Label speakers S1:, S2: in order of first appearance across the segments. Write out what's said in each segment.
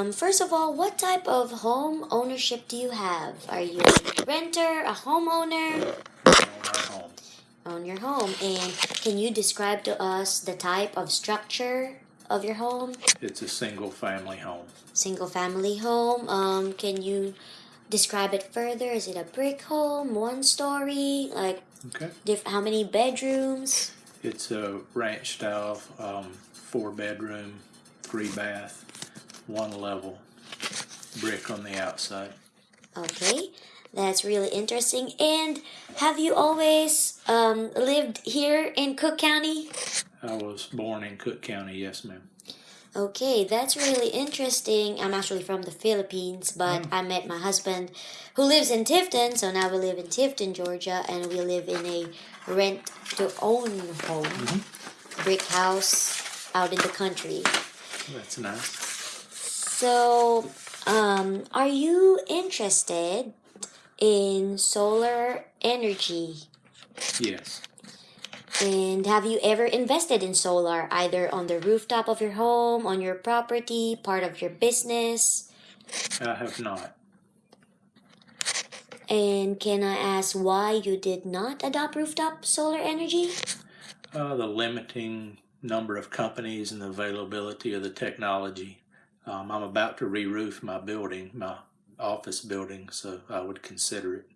S1: Um, first of all, what type of home ownership do you have? Are you a renter, a homeowner?
S2: home.
S1: Own your home. And can you describe to us the type of structure of your home?
S2: It's a single family home.
S1: Single family home. Um, can you describe it further? Is it a brick home, one story? Like,
S2: Okay.
S1: diff- how many bedrooms?
S2: It's a ranch style, um, four bedroom, three bath, one level, brick on the outside.
S1: Okay, that's really interesting. And have you always um, lived here in Cook County?
S2: I was born in Cook County, yes, ma'am.
S1: Okay, that's really interesting. I'm actually from the Philippines, but I met my husband who lives in Tifton, so now we live in Tifton, Georgia, and we live in a rent to own home, brick house out in the country.
S2: That's nice.
S1: So, um, are you interested in solar energy?
S2: Yes.
S1: And have you ever invested in solar, either on the rooftop of your home, on your property, part of your business?
S2: I have not.
S1: And can I ask why you did not adopt rooftop solar energy?
S2: Uh, the limiting number of companies and the availability of the technology. Um, I'm about to re-roof my building, my office building, so I would consider it.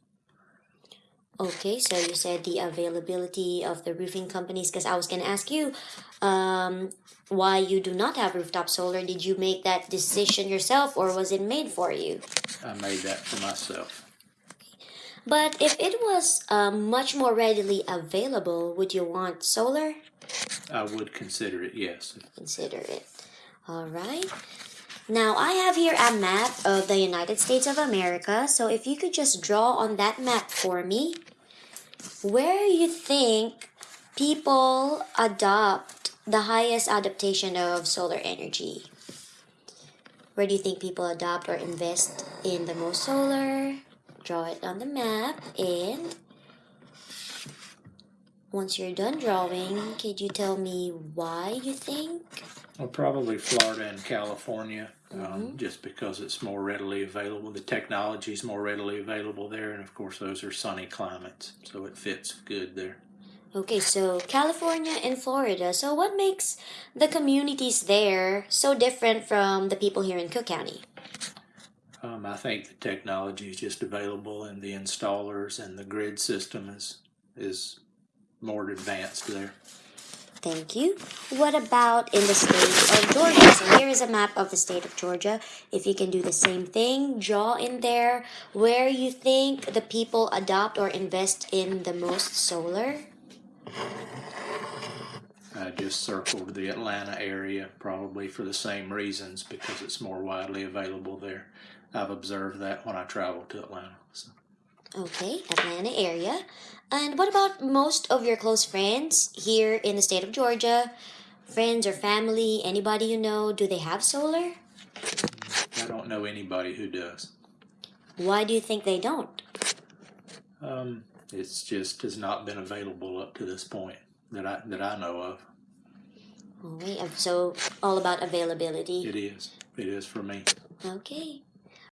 S1: Okay, so you said the availability of the roofing companies, because I was going to ask you um, why you do not have rooftop solar. Did you make that decision yourself, or was it made for you?
S2: I made that for myself.
S1: But if it was um, much more readily available, would you want solar?
S2: I would consider it, yes.
S1: Consider it. All right. Now I have here a map of the United States of America. So if you could just draw on that map for me, where you think people adopt the highest adaptation of solar energy? Where do you think people adopt or invest in the most solar? Draw it on the map and once you're done drawing, could you tell me why you think?
S2: Well, probably Florida and California, um, just because it's more readily available. The technology is more readily available there, and of course, those are sunny climates, so it fits good there.
S1: Okay, so California and Florida. So what makes the communities there so different from the people here in Cook County?
S2: Um, I think the technology is just available, and the installers and the grid system is is more advanced there.
S1: Thank you. What about in the state of Georgia? So here is a map of the state of Georgia. If you can do the same thing, draw in there where you think the people adopt or invest in the most solar.
S2: I just circled the Atlanta area, probably for the same reasons, because it's more widely available there. I've observed that when I travel to Atlanta. So.
S1: Okay, Atlanta area. And what about most of your close friends here in the state of Georgia? Friends or family, anybody you know, do they have solar?
S2: I don't know anybody who does.
S1: Why do you think they don't?
S2: Um, it's just has not been available up to this point that I that I know of.
S1: Right, so all about availability.
S2: It is. It is for me.
S1: Okay.